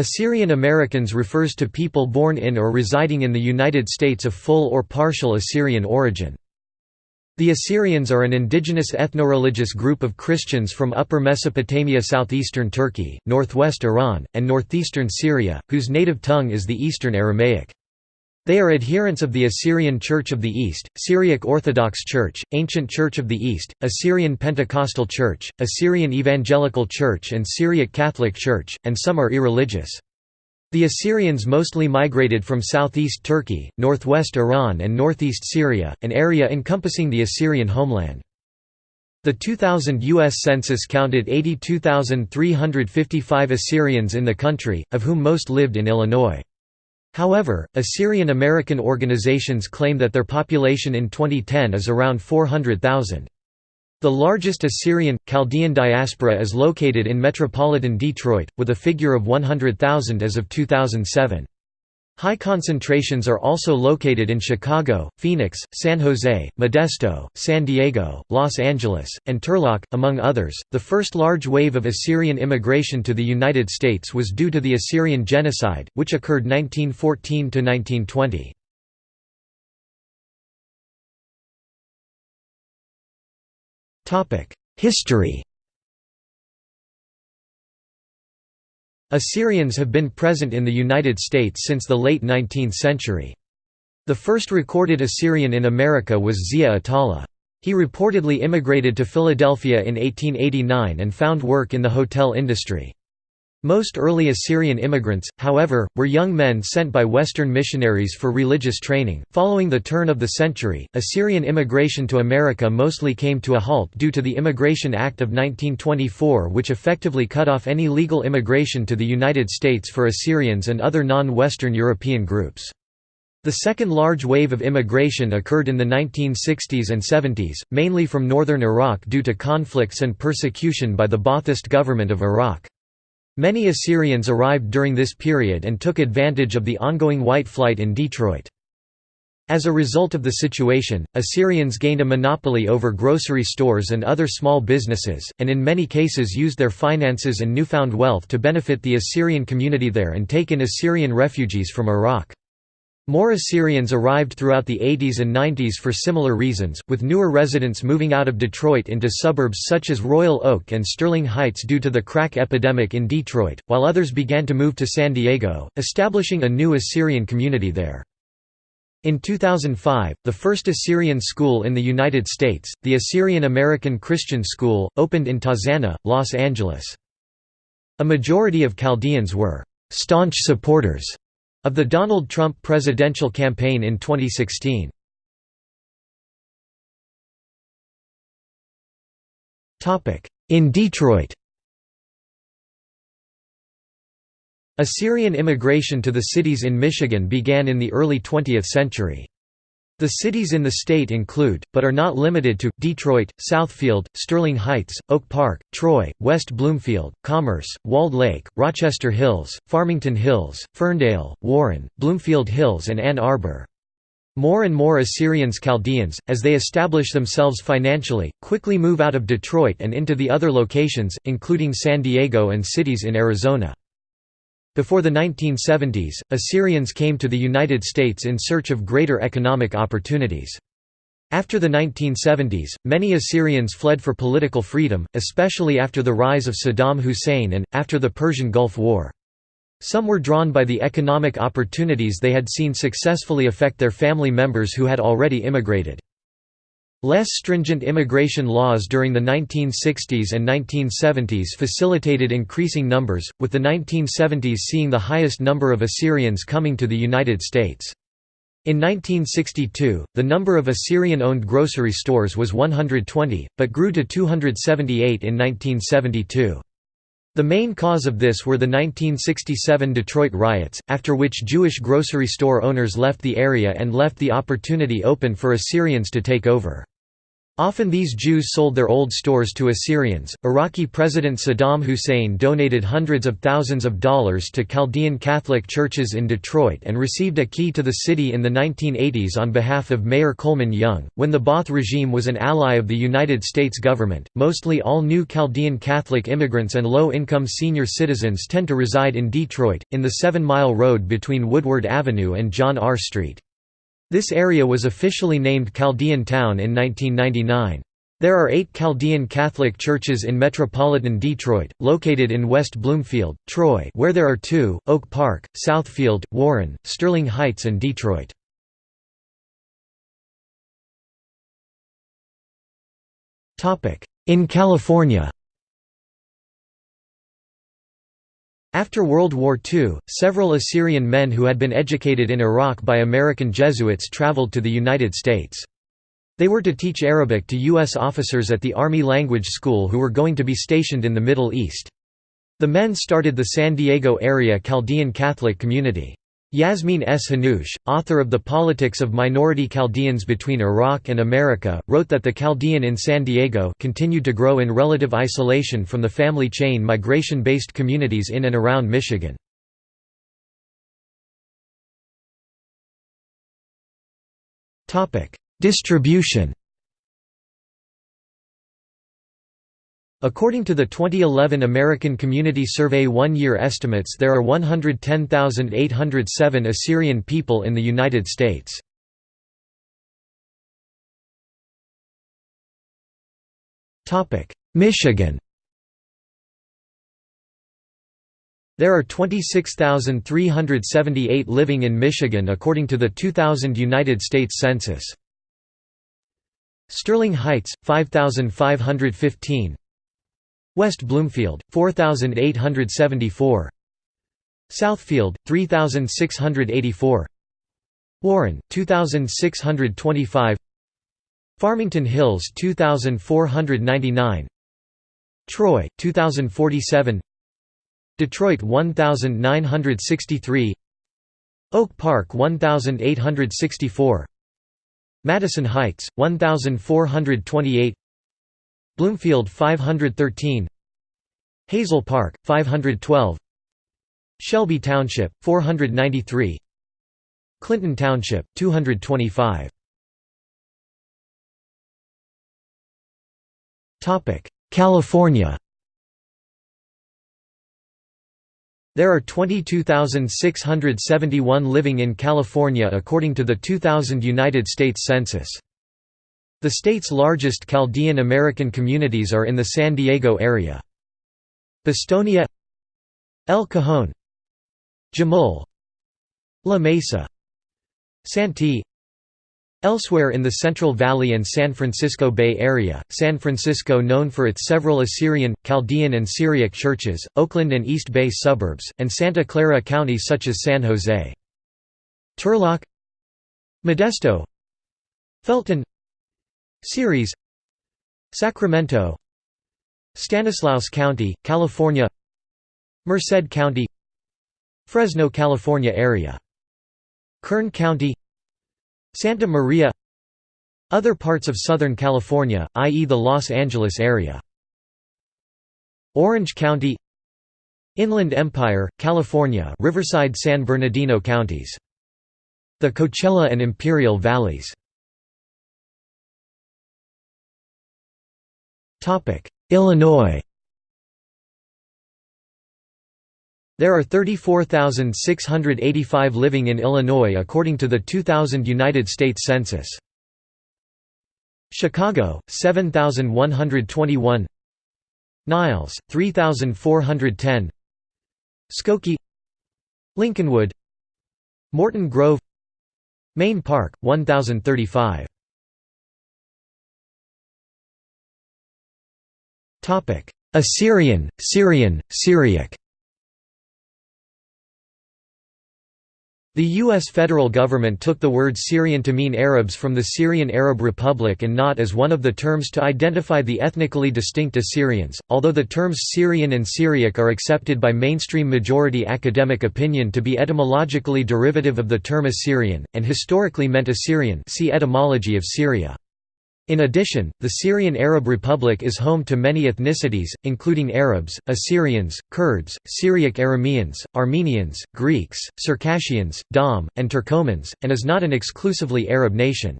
Assyrian Americans refers to people born in or residing in the United States of full or partial Assyrian origin. The Assyrians are an indigenous ethno-religious group of Christians from Upper Mesopotamia southeastern Turkey, northwest Iran, and northeastern Syria, whose native tongue is the Eastern Aramaic. They are adherents of the Assyrian Church of the East, Syriac Orthodox Church, Ancient Church of the East, Assyrian Pentecostal Church, Assyrian Evangelical Church and Syriac Catholic Church, and some are irreligious. The Assyrians mostly migrated from southeast Turkey, northwest Iran and northeast Syria, an area encompassing the Assyrian homeland. The 2000 U.S. Census counted 82,355 Assyrians in the country, of whom most lived in Illinois. However, Assyrian American organizations claim that their population in 2010 is around 400,000. The largest Assyrian, Chaldean diaspora is located in metropolitan Detroit, with a figure of 100,000 as of 2007. High concentrations are also located in Chicago, Phoenix, San Jose, Modesto, San Diego, Los Angeles, and Turlock, among others. The first large wave of Assyrian immigration to the United States was due to the Assyrian Genocide, which occurred 1914 to 1920. Topic: History Assyrians have been present in the United States since the late 19th century. The first recorded Assyrian in America was Zia Atala. He reportedly immigrated to Philadelphia in 1889 and found work in the hotel industry. Most early Assyrian immigrants, however, were young men sent by Western missionaries for religious training. Following the turn of the century, Assyrian immigration to America mostly came to a halt due to the Immigration Act of 1924, which effectively cut off any legal immigration to the United States for Assyrians and other non Western European groups. The second large wave of immigration occurred in the 1960s and 70s, mainly from northern Iraq due to conflicts and persecution by the Ba'athist government of Iraq. Many Assyrians arrived during this period and took advantage of the ongoing white flight in Detroit. As a result of the situation, Assyrians gained a monopoly over grocery stores and other small businesses, and in many cases used their finances and newfound wealth to benefit the Assyrian community there and take in Assyrian refugees from Iraq. More Assyrians arrived throughout the 80s and 90s for similar reasons, with newer residents moving out of Detroit into suburbs such as Royal Oak and Sterling Heights due to the crack epidemic in Detroit, while others began to move to San Diego, establishing a new Assyrian community there. In 2005, the first Assyrian school in the United States, the Assyrian American Christian School, opened in Tarzana, Los Angeles. A majority of Chaldeans were staunch supporters of the Donald Trump presidential campaign in 2016. In Detroit Assyrian immigration to the cities in Michigan began in the early 20th century. The cities in the state include, but are not limited to, Detroit, Southfield, Sterling Heights, Oak Park, Troy, West Bloomfield, Commerce, Walled Lake, Rochester Hills, Farmington Hills, Ferndale, Warren, Bloomfield Hills and Ann Arbor. More and more Assyrians Chaldeans, as they establish themselves financially, quickly move out of Detroit and into the other locations, including San Diego and cities in Arizona. Before the 1970s, Assyrians came to the United States in search of greater economic opportunities. After the 1970s, many Assyrians fled for political freedom, especially after the rise of Saddam Hussein and, after the Persian Gulf War. Some were drawn by the economic opportunities they had seen successfully affect their family members who had already immigrated. Less stringent immigration laws during the 1960s and 1970s facilitated increasing numbers, with the 1970s seeing the highest number of Assyrians coming to the United States. In 1962, the number of Assyrian-owned grocery stores was 120, but grew to 278 in 1972. The main cause of this were the 1967 Detroit riots, after which Jewish grocery store owners left the area and left the opportunity open for Assyrians to take over. Often these Jews sold their old stores to Assyrians. Iraqi President Saddam Hussein donated hundreds of thousands of dollars to Chaldean Catholic churches in Detroit and received a key to the city in the 1980s on behalf of Mayor Coleman Young. When the Ba'ath regime was an ally of the United States government, mostly all new Chaldean Catholic immigrants and low income senior citizens tend to reside in Detroit, in the Seven Mile Road between Woodward Avenue and John R. Street. This area was officially named Chaldean Town in 1999. There are eight Chaldean Catholic churches in metropolitan Detroit, located in West Bloomfield, Troy where there are two, Oak Park, Southfield, Warren, Sterling Heights and Detroit. In California After World War II, several Assyrian men who had been educated in Iraq by American Jesuits traveled to the United States. They were to teach Arabic to U.S. officers at the Army Language School who were going to be stationed in the Middle East. The men started the San Diego area Chaldean Catholic community. Yasmeen S. Hanoosh, author of The Politics of Minority Chaldeans Between Iraq and America, wrote that the Chaldean in San Diego continued to grow in relative isolation from the family chain migration-based communities in and around Michigan. Distribution According to the 2011 American Community Survey one-year estimates there are 110,807 Assyrian people in the United States. Michigan There are 26,378 living in Michigan according to the 2000 United States Census. Sterling Heights, 5,515 West Bloomfield, 4874 Southfield, 3684 Warren, 2625 Farmington Hills 2499 Troy, 2047 Detroit 1963 Oak Park 1864 Madison Heights, 1428 Bloomfield 513 Hazel Park, 512 Shelby Township, 493 Clinton Township, 225 California There are 22,671 living in California according to the 2000 United States Census. The state's largest Chaldean American communities are in the San Diego area. Bostonia El Cajon Jamul La Mesa Santee Elsewhere in the Central Valley and San Francisco Bay Area, San Francisco known for its several Assyrian, Chaldean and Syriac churches, Oakland and East Bay suburbs, and Santa Clara County such as San Jose. Turlock Modesto Felton Ceres Sacramento. Stanislaus County, California. Merced County. Fresno, California area. Kern County. Santa Maria. Other parts of Southern California, i.e. the Los Angeles area. Orange County. Inland Empire, California Riverside San Bernardino counties. The Coachella and Imperial Valleys Illinois. There are 34,685 living in Illinois according to the 2000 United States Census. Chicago, 7,121 Niles, 3,410 Skokie Lincolnwood. Morton Grove. Main Park, 1,035 Assyrian, Syrian, Syriac The U.S. federal government took the word Syrian to mean Arabs from the Syrian Arab Republic and not as one of the terms to identify the ethnically distinct Assyrians, although the terms Syrian and Syriac are accepted by mainstream majority academic opinion to be etymologically derivative of the term Assyrian, and historically meant Assyrian see etymology of Syria. In addition, the Syrian Arab Republic is home to many ethnicities, including Arabs, Assyrians, Kurds, Syriac Arameans, Armenians, Greeks, Circassians, Dom, and Turkomans, and is not an exclusively Arab nation.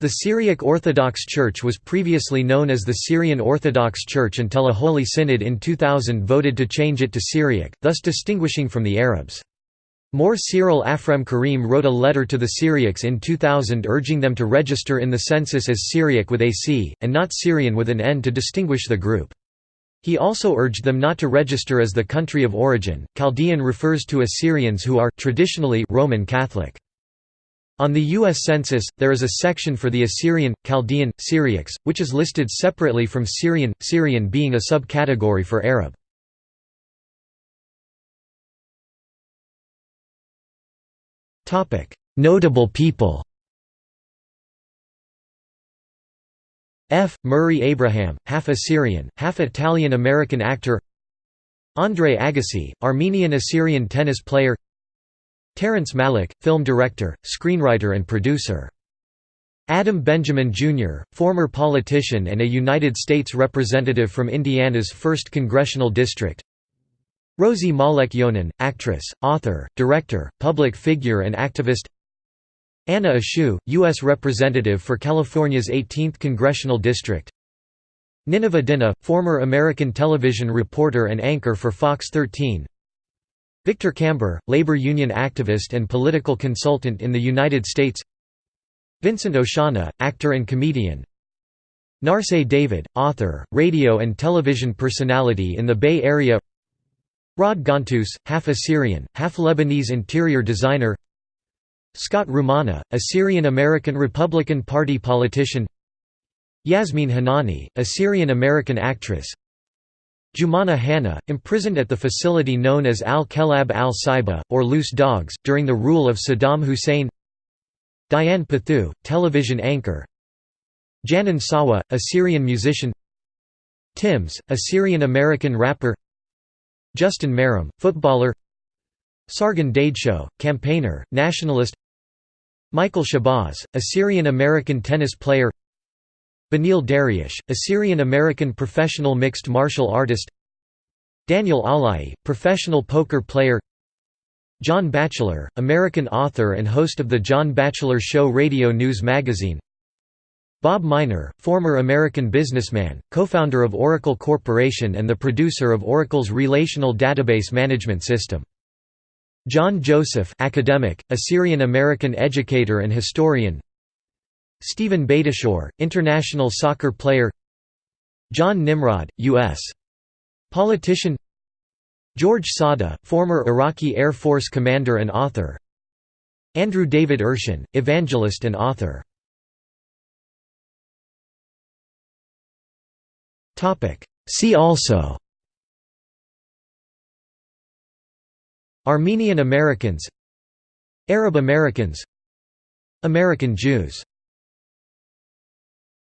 The Syriac Orthodox Church was previously known as the Syrian Orthodox Church until a Holy Synod in 2000 voted to change it to Syriac, thus distinguishing from the Arabs. Mor Cyril Aphrem Karim wrote a letter to the Syriacs in 2000 urging them to register in the census as Syriac with a C, and not Syrian with an N to distinguish the group. He also urged them not to register as the country of origin. Chaldean refers to Assyrians who are traditionally Roman Catholic. On the U.S. Census, there is a section for the Assyrian, Chaldean, Syriacs, which is listed separately from Syrian, Syrian being a subcategory for Arab. Notable people F. Murray Abraham, half Assyrian, half Italian-American actor Andre Agassi, Armenian-Assyrian tennis player Terrence Malick, film director, screenwriter and producer Adam Benjamin Jr., former politician and a United States representative from Indiana's 1st Congressional District Rosie Malek Yonan, actress, author, director, public figure and activist. Anna Eshoo, U.S. Representative for California's 18th Congressional District. Nineveh former American television reporter and anchor for Fox 13 Victor Kamber, labor union activist and political consultant in the United States. Vincent Oshana, actor and comedian. Narsai David, author, radio and television personality in the Bay Area Rod Gontus, half Assyrian, half Lebanese interior designer. Scott Rumana, Assyrian-American Republican Party politician. Yasmin Hanani, Assyrian-American actress. Jumana Hanna, imprisoned at the facility known as Al-Kelab al-Saiba, or Loose Dogs, during the rule of Saddam Hussein. Diane Pathieu, television anchor. Janan Sawa, Assyrian musician. Timz, Assyrian-American rapper Justin Meram, footballer. Sargon Dadesho, campaigner, nationalist. Michael Shabaz, Assyrian-American tennis player. Benil Dariush, Assyrian-American professional mixed martial artist. Daniel Alaei, professional poker player. John Batchelor, American author and host of The John Batchelor Show radio news magazine Bob Miner, former American businessman, co-founder of Oracle Corporation and the producer of Oracle's relational database management system. John Joseph academic, Assyrian-American educator and historian. Stephen Beitashour, international soccer player. John Nimrod, U.S. politician. George Sada, former Iraqi Air Force commander and author. Andrew David Urshan, evangelist and author See also. Armenian Americans. Arab Americans. American Jews